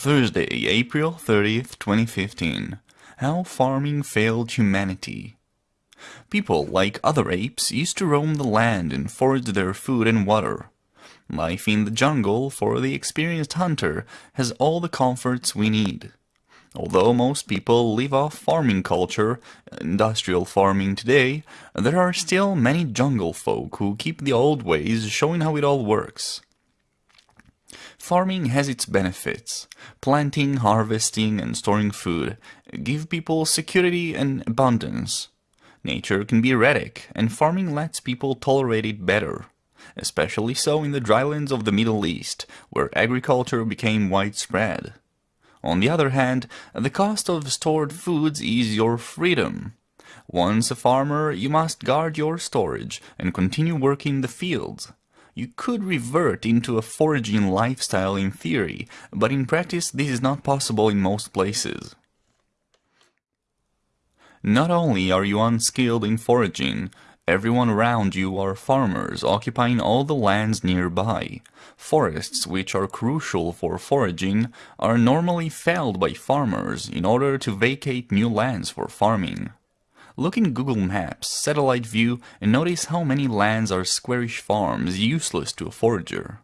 Thursday, April 30th, 2015. How farming failed humanity. People, like other apes, used to roam the land and forage their food and water. Life in the jungle for the experienced hunter has all the comforts we need. Although most people live off farming culture, industrial farming today, there are still many jungle folk who keep the old ways showing how it all works. Farming has its benefits. Planting, harvesting, and storing food give people security and abundance. Nature can be erratic, and farming lets people tolerate it better. Especially so in the drylands of the Middle East, where agriculture became widespread. On the other hand, the cost of stored foods is your freedom. Once a farmer, you must guard your storage and continue working the fields. You could revert into a foraging lifestyle in theory, but in practice this is not possible in most places. Not only are you unskilled in foraging, everyone around you are farmers occupying all the lands nearby. Forests, which are crucial for foraging, are normally felled by farmers in order to vacate new lands for farming. Look in Google Maps, satellite view, and notice how many lands are squarish farms useless to a forager.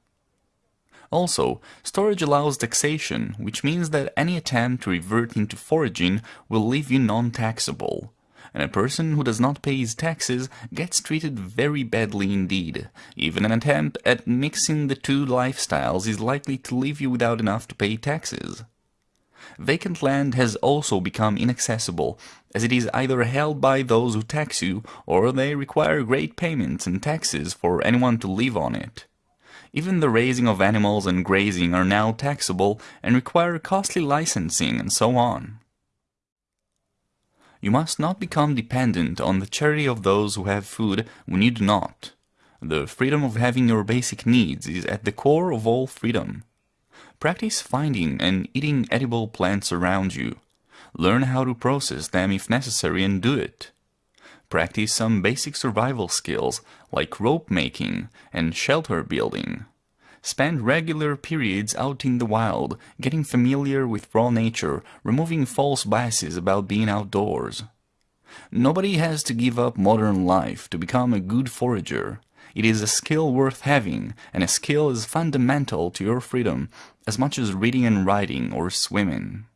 Also, storage allows taxation, which means that any attempt to revert into foraging will leave you non-taxable. And a person who does not pay his taxes gets treated very badly indeed. Even an attempt at mixing the two lifestyles is likely to leave you without enough to pay taxes. Vacant land has also become inaccessible, as it is either held by those who tax you, or they require great payments and taxes for anyone to live on it. Even the raising of animals and grazing are now taxable and require costly licensing and so on. You must not become dependent on the charity of those who have food when you do not. The freedom of having your basic needs is at the core of all freedom. Practice finding and eating edible plants around you. Learn how to process them if necessary and do it. Practice some basic survival skills like rope making and shelter building. Spend regular periods out in the wild, getting familiar with raw nature, removing false biases about being outdoors. Nobody has to give up modern life to become a good forager. It is a skill worth having, and a skill is fundamental to your freedom as much as reading and writing or swimming.